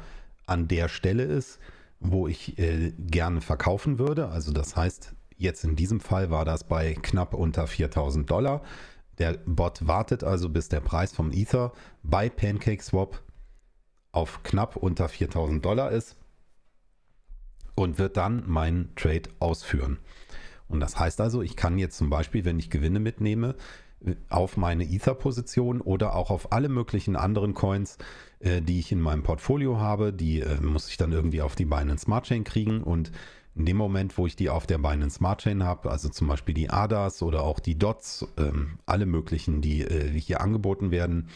an der Stelle ist, wo ich äh, gerne verkaufen würde. Also das heißt, jetzt in diesem Fall war das bei knapp unter 4000 Dollar. Der Bot wartet also, bis der Preis vom Ether bei PancakeSwap auf knapp unter 4000 Dollar ist und wird dann meinen Trade ausführen. Und das heißt also, ich kann jetzt zum Beispiel, wenn ich Gewinne mitnehme, auf meine Ether-Position oder auch auf alle möglichen anderen Coins, äh, die ich in meinem Portfolio habe. Die äh, muss ich dann irgendwie auf die Binance Smart Chain kriegen und in dem Moment, wo ich die auf der Binance Smart Chain habe, also zum Beispiel die ADAS oder auch die DOTS, ähm, alle möglichen, die äh, hier angeboten werden,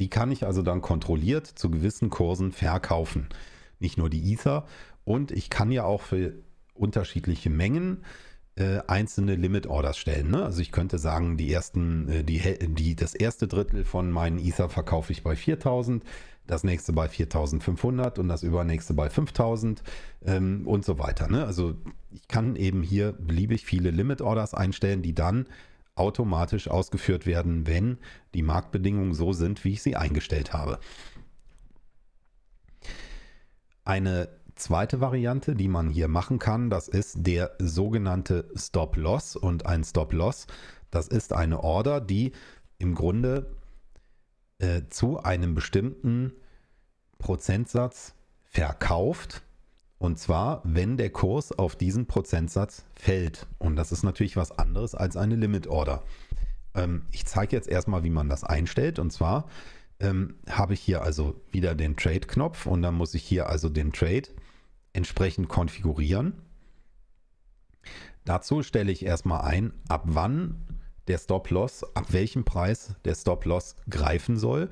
die kann ich also dann kontrolliert zu gewissen Kursen verkaufen. Nicht nur die Ether und ich kann ja auch für unterschiedliche Mengen äh, einzelne Limit Orders stellen. Ne? Also ich könnte sagen, die ersten, äh, die, die, das erste Drittel von meinen Ether verkaufe ich bei 4000, das nächste bei 4500 und das übernächste bei 5000 ähm, und so weiter. Ne? Also ich kann eben hier beliebig viele Limit Orders einstellen, die dann automatisch ausgeführt werden, wenn die Marktbedingungen so sind, wie ich sie eingestellt habe. Eine zweite Variante, die man hier machen kann, das ist der sogenannte Stop-Loss. Und ein Stop-Loss, das ist eine Order, die im Grunde äh, zu einem bestimmten Prozentsatz verkauft. Und zwar, wenn der Kurs auf diesen Prozentsatz fällt. Und das ist natürlich was anderes als eine Limit-Order. Ähm, ich zeige jetzt erstmal, wie man das einstellt. Und zwar ähm, habe ich hier also wieder den Trade-Knopf und dann muss ich hier also den Trade entsprechend konfigurieren. Dazu stelle ich erstmal ein, ab wann der Stop-Loss, ab welchem Preis der Stop-Loss greifen soll.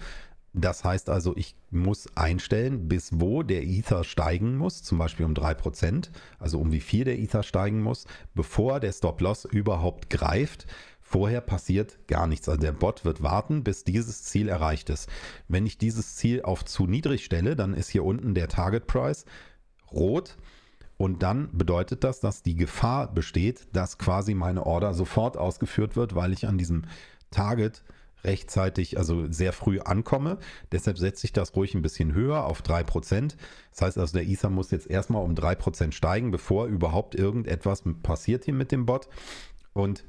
Das heißt also, ich muss einstellen, bis wo der Ether steigen muss, zum Beispiel um 3%, also um wie viel der Ether steigen muss, bevor der Stop-Loss überhaupt greift. Vorher passiert gar nichts. Also der Bot wird warten, bis dieses Ziel erreicht ist. Wenn ich dieses Ziel auf zu niedrig stelle, dann ist hier unten der Target Price rot. Und dann bedeutet das, dass die Gefahr besteht, dass quasi meine Order sofort ausgeführt wird, weil ich an diesem Target rechtzeitig, also sehr früh ankomme. Deshalb setze ich das ruhig ein bisschen höher auf 3%. Das heißt also, der Ether muss jetzt erstmal um 3% steigen, bevor überhaupt irgendetwas passiert hier mit dem Bot. Und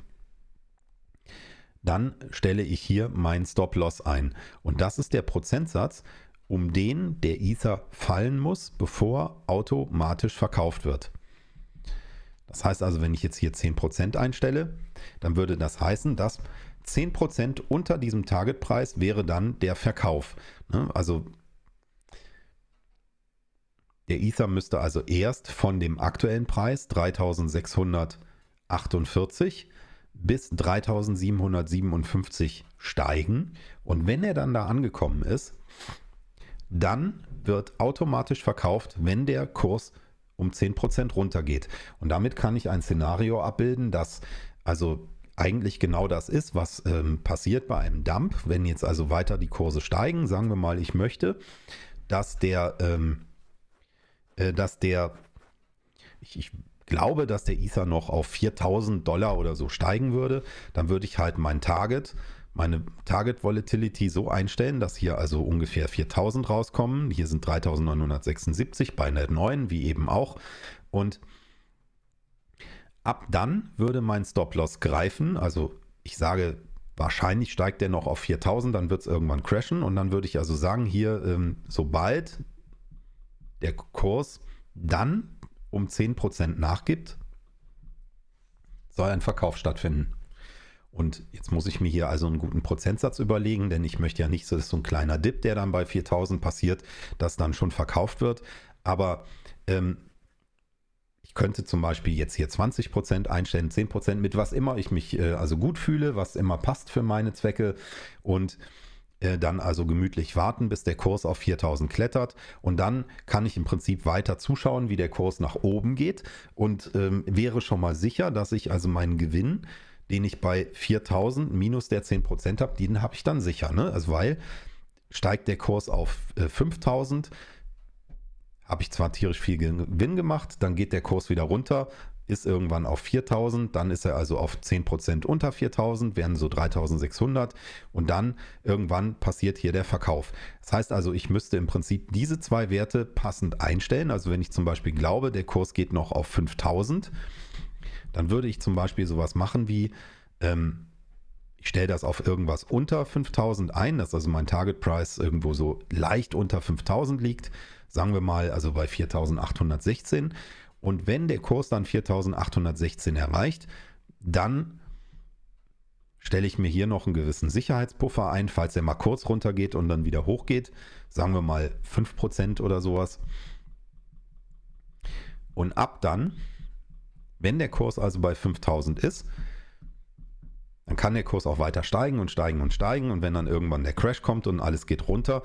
dann stelle ich hier meinen Stop-Loss ein. Und das ist der Prozentsatz, um den der Ether fallen muss, bevor automatisch verkauft wird. Das heißt also, wenn ich jetzt hier 10% einstelle, dann würde das heißen, dass 10% unter diesem Targetpreis wäre dann der Verkauf. Ne? Also der Ether müsste also erst von dem aktuellen Preis 3648 bis 3757 steigen. Und wenn er dann da angekommen ist, dann wird automatisch verkauft, wenn der Kurs um 10% runtergeht. Und damit kann ich ein Szenario abbilden, das also eigentlich genau das ist, was ähm, passiert bei einem Dump. Wenn jetzt also weiter die Kurse steigen, sagen wir mal, ich möchte, dass der, ähm, äh, dass der, ich, ich glaube, dass der Ether noch auf 4000 Dollar oder so steigen würde, dann würde ich halt mein Target meine Target Volatility so einstellen, dass hier also ungefähr 4000 rauskommen. Hier sind 3976 bei Net 9, wie eben auch. Und ab dann würde mein Stop-Loss greifen. Also ich sage, wahrscheinlich steigt der noch auf 4000, dann wird es irgendwann crashen. Und dann würde ich also sagen, hier, ähm, sobald der Kurs dann um 10% nachgibt, soll ein Verkauf stattfinden. Und jetzt muss ich mir hier also einen guten Prozentsatz überlegen, denn ich möchte ja nicht, dass so ein kleiner Dip, der dann bei 4000 passiert, das dann schon verkauft wird. Aber ähm, ich könnte zum Beispiel jetzt hier 20% einstellen, 10% mit was immer ich mich äh, also gut fühle, was immer passt für meine Zwecke und äh, dann also gemütlich warten, bis der Kurs auf 4000 klettert und dann kann ich im Prinzip weiter zuschauen, wie der Kurs nach oben geht und ähm, wäre schon mal sicher, dass ich also meinen Gewinn, den ich bei 4000 minus der 10% habe, den habe ich dann sicher, ne? Also weil steigt der Kurs auf äh, 5000, habe ich zwar tierisch viel Gewinn gemacht, dann geht der Kurs wieder runter, ist irgendwann auf 4000, dann ist er also auf 10% unter 4000, wären so 3600 und dann irgendwann passiert hier der Verkauf. Das heißt also, ich müsste im Prinzip diese zwei Werte passend einstellen. Also wenn ich zum Beispiel glaube, der Kurs geht noch auf 5000, dann würde ich zum Beispiel sowas machen wie, ähm, ich stelle das auf irgendwas unter 5000 ein, dass also mein Target Price irgendwo so leicht unter 5000 liegt, sagen wir mal also bei 4816 und wenn der Kurs dann 4816 erreicht, dann stelle ich mir hier noch einen gewissen Sicherheitspuffer ein, falls er mal kurz runtergeht und dann wieder hochgeht. Sagen wir mal 5% oder sowas. Und ab dann, wenn der Kurs also bei 5000 ist, dann kann der Kurs auch weiter steigen und steigen und steigen. Und wenn dann irgendwann der Crash kommt und alles geht runter,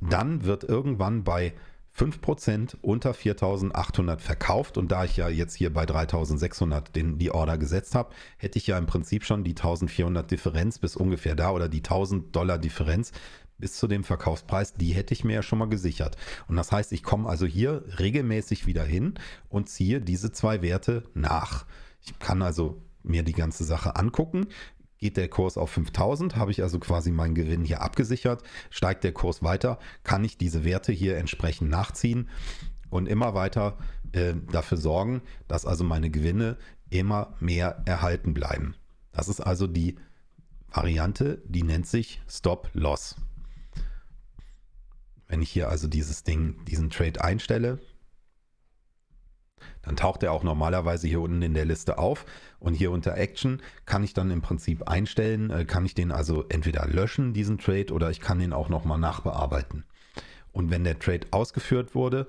dann wird irgendwann bei 5% unter 4.800 verkauft und da ich ja jetzt hier bei 3.600 den, die Order gesetzt habe, hätte ich ja im Prinzip schon die 1.400 Differenz bis ungefähr da oder die 1.000 Dollar Differenz bis zu dem Verkaufspreis, die hätte ich mir ja schon mal gesichert. Und das heißt, ich komme also hier regelmäßig wieder hin und ziehe diese zwei Werte nach. Ich kann also mir die ganze Sache angucken, Geht der Kurs auf 5000, habe ich also quasi meinen Gewinn hier abgesichert. Steigt der Kurs weiter, kann ich diese Werte hier entsprechend nachziehen und immer weiter äh, dafür sorgen, dass also meine Gewinne immer mehr erhalten bleiben. Das ist also die Variante, die nennt sich Stop Loss. Wenn ich hier also dieses Ding, diesen Trade einstelle, dann taucht er auch normalerweise hier unten in der Liste auf. Und hier unter Action kann ich dann im Prinzip einstellen, äh, kann ich den also entweder löschen, diesen Trade, oder ich kann den auch nochmal nachbearbeiten. Und wenn der Trade ausgeführt wurde,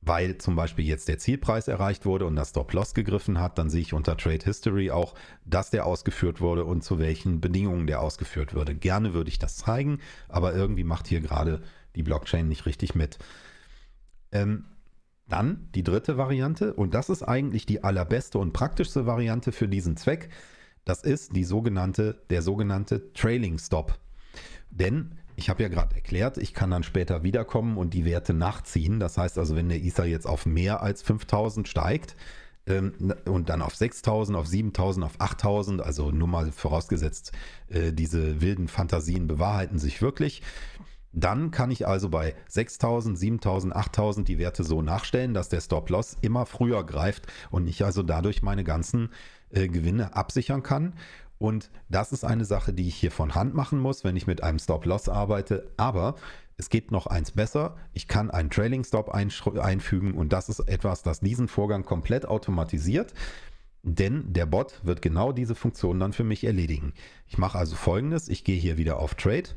weil zum Beispiel jetzt der Zielpreis erreicht wurde und das Stop-Loss gegriffen hat, dann sehe ich unter Trade History auch, dass der ausgeführt wurde und zu welchen Bedingungen der ausgeführt wurde. Gerne würde ich das zeigen, aber irgendwie macht hier gerade die Blockchain nicht richtig mit. Ähm, dann die dritte Variante, und das ist eigentlich die allerbeste und praktischste Variante für diesen Zweck. Das ist die sogenannte, der sogenannte Trailing Stop. Denn ich habe ja gerade erklärt, ich kann dann später wiederkommen und die Werte nachziehen. Das heißt also, wenn der Ether jetzt auf mehr als 5000 steigt ähm, und dann auf 6000, auf 7000, auf 8000, also nur mal vorausgesetzt, äh, diese wilden Fantasien bewahrheiten sich wirklich, dann kann ich also bei 6000, 7000, 8000 die Werte so nachstellen, dass der Stop-Loss immer früher greift und ich also dadurch meine ganzen äh, Gewinne absichern kann. Und das ist eine Sache, die ich hier von Hand machen muss, wenn ich mit einem Stop-Loss arbeite. Aber es geht noch eins besser. Ich kann einen Trailing Stop einfügen und das ist etwas, das diesen Vorgang komplett automatisiert. Denn der Bot wird genau diese Funktion dann für mich erledigen. Ich mache also folgendes. Ich gehe hier wieder auf Trade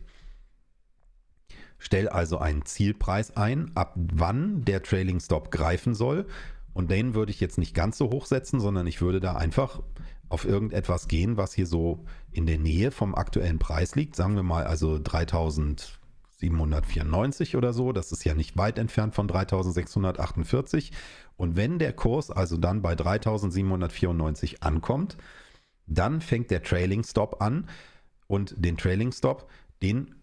Stell also einen Zielpreis ein, ab wann der Trailing Stop greifen soll. Und den würde ich jetzt nicht ganz so hoch setzen, sondern ich würde da einfach auf irgendetwas gehen, was hier so in der Nähe vom aktuellen Preis liegt. Sagen wir mal also 3794 oder so. Das ist ja nicht weit entfernt von 3648. Und wenn der Kurs also dann bei 3794 ankommt, dann fängt der Trailing Stop an. Und den Trailing Stop, den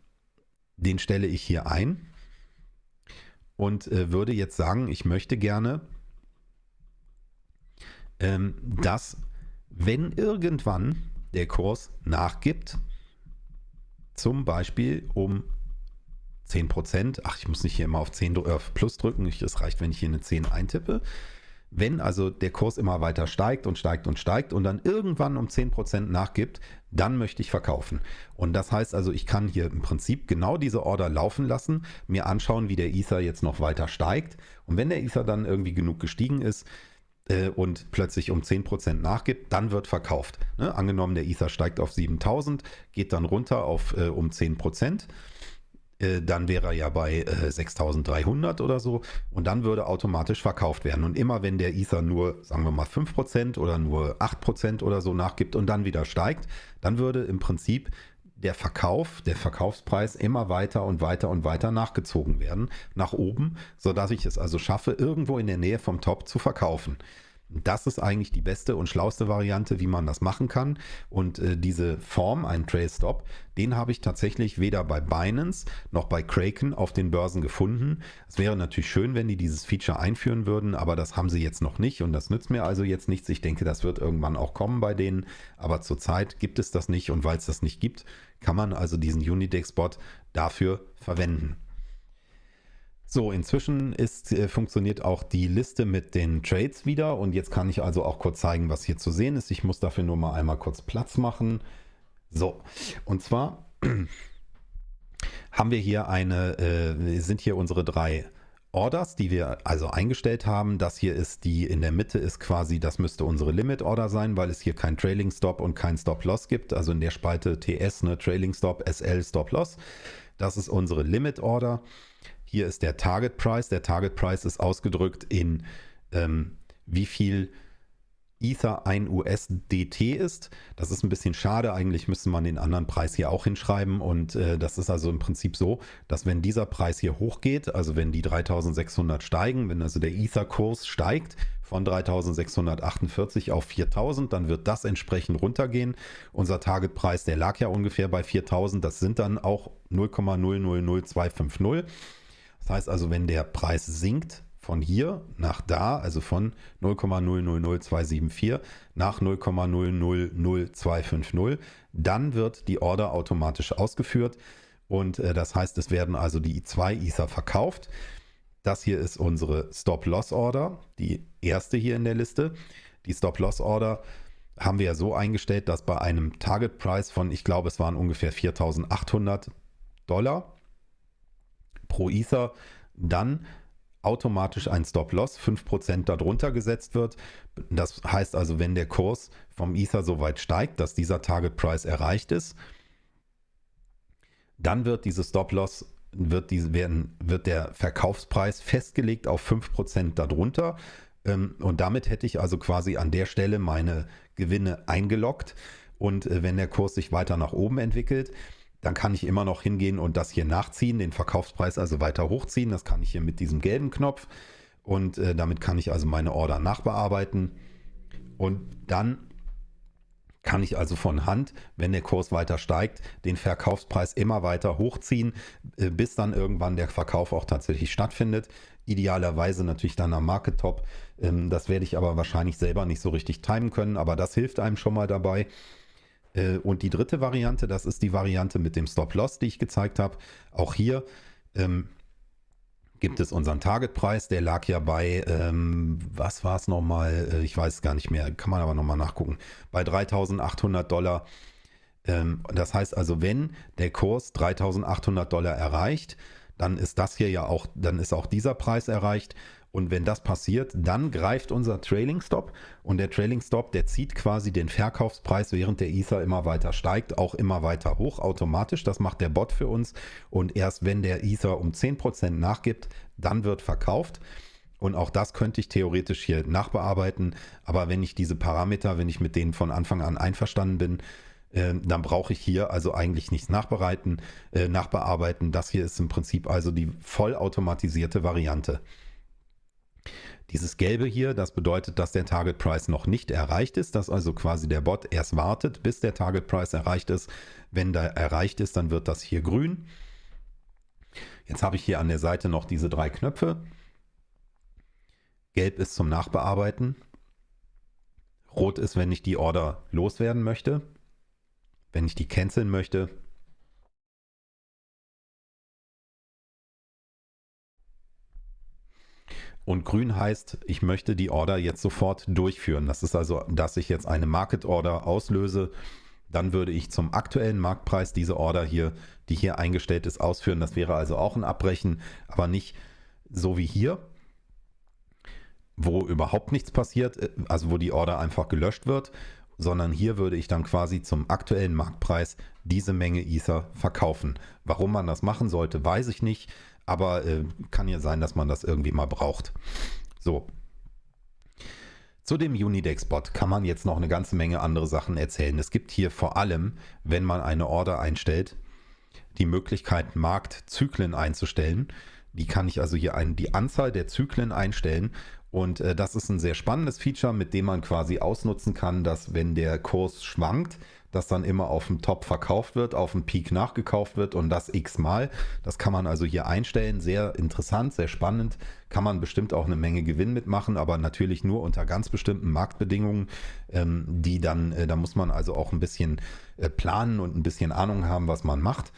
den stelle ich hier ein und äh, würde jetzt sagen, ich möchte gerne, ähm, dass wenn irgendwann der Kurs nachgibt, zum Beispiel um 10%, ach, ich muss nicht hier immer auf 10 äh, plus drücken, es reicht, wenn ich hier eine 10 eintippe, wenn also der Kurs immer weiter steigt und steigt und steigt und dann irgendwann um 10% nachgibt, dann möchte ich verkaufen. Und das heißt also, ich kann hier im Prinzip genau diese Order laufen lassen, mir anschauen, wie der Ether jetzt noch weiter steigt. Und wenn der Ether dann irgendwie genug gestiegen ist, äh, und plötzlich um 10% nachgibt, dann wird verkauft. Ne? Angenommen, der Ether steigt auf 7000, geht dann runter auf äh, um 10%. Äh, dann wäre er ja bei äh, 6300 oder so und dann würde automatisch verkauft werden. Und immer wenn der Ether nur, sagen wir mal, 5% oder nur 8% oder so nachgibt und dann wieder steigt, dann würde im Prinzip der Verkauf, der Verkaufspreis immer weiter und weiter und weiter nachgezogen werden, nach oben, sodass ich es also schaffe, irgendwo in der Nähe vom Top zu verkaufen. Das ist eigentlich die beste und schlauste Variante, wie man das machen kann. Und äh, diese Form, ein Trail Stop, den habe ich tatsächlich weder bei Binance noch bei Kraken auf den Börsen gefunden. Es wäre natürlich schön, wenn die dieses Feature einführen würden, aber das haben sie jetzt noch nicht und das nützt mir also jetzt nichts. Ich denke, das wird irgendwann auch kommen bei denen, aber zurzeit gibt es das nicht und weil es das nicht gibt, kann man also diesen Unidex-Bot dafür verwenden. So, inzwischen ist, äh, funktioniert auch die Liste mit den Trades wieder und jetzt kann ich also auch kurz zeigen, was hier zu sehen ist. Ich muss dafür nur mal einmal kurz Platz machen. So, und zwar haben wir hier eine, äh, sind hier unsere drei Orders, die wir also eingestellt haben. Das hier ist die in der Mitte ist quasi, das müsste unsere Limit Order sein, weil es hier kein Trailing Stop und kein Stop Loss gibt. Also in der Spalte TS, ne, Trailing Stop, SL, Stop Loss. Das ist unsere Limit Order. Hier ist der Target Price. Der Target Price ist ausgedrückt in ähm, wie viel Ether ein USDT ist. Das ist ein bisschen schade. Eigentlich müsste man den anderen Preis hier auch hinschreiben. Und äh, das ist also im Prinzip so, dass wenn dieser Preis hier hochgeht, also wenn die 3600 steigen, wenn also der Ether-Kurs steigt von 3648 auf 4000, dann wird das entsprechend runtergehen. Unser Targetpreis, der lag ja ungefähr bei 4000. Das sind dann auch 0,000250. Das heißt also, wenn der Preis sinkt von hier nach da, also von 0,000274 nach 0,000250, dann wird die Order automatisch ausgeführt und äh, das heißt, es werden also die zwei Ether verkauft. Das hier ist unsere Stop-Loss-Order, die erste hier in der Liste. Die Stop-Loss-Order haben wir ja so eingestellt, dass bei einem Target-Price von, ich glaube, es waren ungefähr 4.800 Dollar, pro Ether dann automatisch ein Stop-Loss 5% darunter gesetzt wird. Das heißt also, wenn der Kurs vom Ether so weit steigt, dass dieser Target Price erreicht ist, dann wird dieses Stop-Loss wird, diese, werden, wird der Verkaufspreis festgelegt auf 5% darunter. Ähm, und damit hätte ich also quasi an der Stelle meine Gewinne eingeloggt. Und äh, wenn der Kurs sich weiter nach oben entwickelt, dann kann ich immer noch hingehen und das hier nachziehen, den Verkaufspreis also weiter hochziehen. Das kann ich hier mit diesem gelben Knopf und äh, damit kann ich also meine Order nachbearbeiten und dann kann ich also von Hand, wenn der Kurs weiter steigt, den Verkaufspreis immer weiter hochziehen, äh, bis dann irgendwann der Verkauf auch tatsächlich stattfindet. Idealerweise natürlich dann am Market Top. Ähm, das werde ich aber wahrscheinlich selber nicht so richtig timen können, aber das hilft einem schon mal dabei. Äh, und die dritte Variante, das ist die Variante mit dem Stop-Loss, die ich gezeigt habe. Auch hier ähm, gibt es unseren Targetpreis. Der lag ja bei, ähm, was war es nochmal? Äh, ich weiß gar nicht mehr, kann man aber nochmal nachgucken. Bei 3800 Dollar. Ähm, das heißt also, wenn der Kurs 3800 Dollar erreicht, dann ist das hier ja auch, dann ist auch dieser Preis erreicht. Und wenn das passiert, dann greift unser Trailing Stop und der Trailing Stop, der zieht quasi den Verkaufspreis, während der Ether immer weiter steigt, auch immer weiter hoch automatisch. Das macht der Bot für uns und erst wenn der Ether um 10% nachgibt, dann wird verkauft. Und auch das könnte ich theoretisch hier nachbearbeiten. Aber wenn ich diese Parameter, wenn ich mit denen von Anfang an einverstanden bin, äh, dann brauche ich hier also eigentlich nichts nachbereiten, äh, nachbearbeiten. Das hier ist im Prinzip also die vollautomatisierte Variante. Dieses Gelbe hier, das bedeutet, dass der Target Price noch nicht erreicht ist, dass also quasi der Bot erst wartet, bis der Target Price erreicht ist. Wenn der erreicht ist, dann wird das hier grün. Jetzt habe ich hier an der Seite noch diese drei Knöpfe. Gelb ist zum Nachbearbeiten. Rot ist, wenn ich die Order loswerden möchte. Wenn ich die canceln möchte, Und grün heißt, ich möchte die Order jetzt sofort durchführen. Das ist also, dass ich jetzt eine Market Order auslöse. Dann würde ich zum aktuellen Marktpreis diese Order hier, die hier eingestellt ist, ausführen. Das wäre also auch ein Abbrechen, aber nicht so wie hier. wo überhaupt nichts passiert, äh, also wo die Order einfach gelöscht wird, sondern hier würde ich dann quasi zum aktuellen Marktpreis diese Menge Ether verkaufen. Warum man das machen sollte, weiß ich nicht, aber äh, kann ja sein, dass man das irgendwie mal braucht. So. Zu dem Unidex-Bot kann man jetzt noch eine ganze Menge andere Sachen erzählen. Es gibt hier vor allem, wenn man eine Order einstellt, die Möglichkeit, Marktzyklen einzustellen. Die kann ich also hier ein, die Anzahl der Zyklen einstellen. Und äh, das ist ein sehr spannendes Feature, mit dem man quasi ausnutzen kann, dass wenn der Kurs schwankt, das dann immer auf dem Top verkauft wird, auf dem Peak nachgekauft wird und das x-mal. Das kann man also hier einstellen. Sehr interessant, sehr spannend. Kann man bestimmt auch eine Menge Gewinn mitmachen, aber natürlich nur unter ganz bestimmten Marktbedingungen, ähm, die dann, äh, da muss man also auch ein bisschen äh, planen und ein bisschen Ahnung haben, was man macht.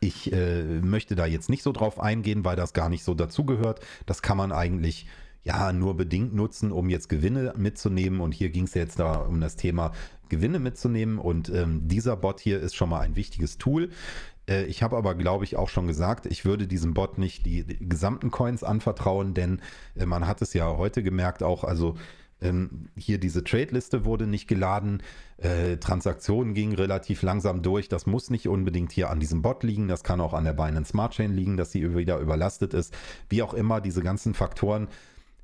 Ich äh, möchte da jetzt nicht so drauf eingehen, weil das gar nicht so dazugehört. Das kann man eigentlich ja nur bedingt nutzen, um jetzt Gewinne mitzunehmen. Und hier ging es jetzt da um das Thema Gewinne mitzunehmen. Und ähm, dieser Bot hier ist schon mal ein wichtiges Tool. Äh, ich habe aber, glaube ich, auch schon gesagt, ich würde diesem Bot nicht die, die gesamten Coins anvertrauen, denn äh, man hat es ja heute gemerkt, auch also ähm, hier diese Trade-Liste wurde nicht geladen, äh, Transaktionen gingen relativ langsam durch. Das muss nicht unbedingt hier an diesem Bot liegen, das kann auch an der Binance Smart Chain liegen, dass sie wieder überlastet ist. Wie auch immer, diese ganzen Faktoren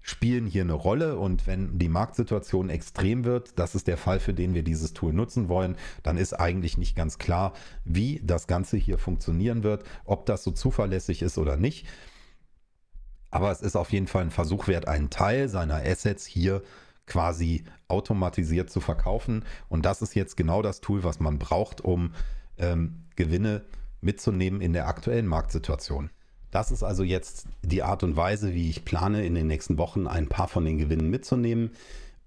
spielen hier eine Rolle und wenn die Marktsituation extrem wird, das ist der Fall, für den wir dieses Tool nutzen wollen, dann ist eigentlich nicht ganz klar, wie das Ganze hier funktionieren wird, ob das so zuverlässig ist oder nicht. Aber es ist auf jeden Fall ein Versuch wert, einen Teil seiner Assets hier quasi automatisiert zu verkaufen. Und das ist jetzt genau das Tool, was man braucht, um ähm, Gewinne mitzunehmen in der aktuellen Marktsituation. Das ist also jetzt die Art und Weise, wie ich plane, in den nächsten Wochen ein paar von den Gewinnen mitzunehmen.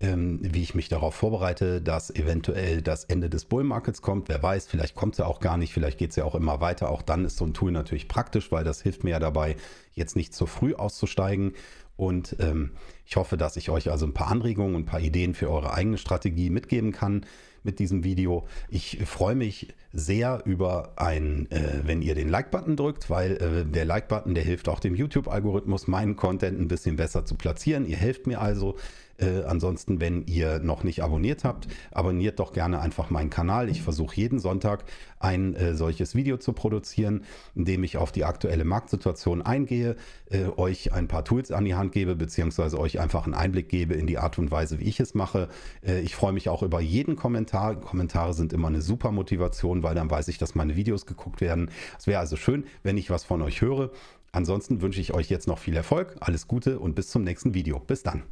Ähm, wie ich mich darauf vorbereite, dass eventuell das Ende des Bull Markets kommt. Wer weiß, vielleicht kommt es ja auch gar nicht, vielleicht geht es ja auch immer weiter. Auch dann ist so ein Tool natürlich praktisch, weil das hilft mir ja dabei, jetzt nicht zu früh auszusteigen. Und ähm, ich hoffe, dass ich euch also ein paar Anregungen und ein paar Ideen für eure eigene Strategie mitgeben kann mit diesem Video. Ich freue mich sehr über ein, äh, wenn ihr den Like-Button drückt, weil äh, der Like-Button, der hilft auch dem YouTube-Algorithmus, meinen Content ein bisschen besser zu platzieren. Ihr helft mir also. Äh, ansonsten, wenn ihr noch nicht abonniert habt, abonniert doch gerne einfach meinen Kanal. Ich versuche jeden Sonntag ein äh, solches Video zu produzieren, in dem ich auf die aktuelle Marktsituation eingehe, äh, euch ein paar Tools an die Hand gebe, beziehungsweise euch einfach einen Einblick gebe in die Art und Weise, wie ich es mache. Äh, ich freue mich auch über jeden Kommentar. Kommentare sind immer eine super Motivation, weil dann weiß ich, dass meine Videos geguckt werden. Es wäre also schön, wenn ich was von euch höre. Ansonsten wünsche ich euch jetzt noch viel Erfolg, alles Gute und bis zum nächsten Video. Bis dann.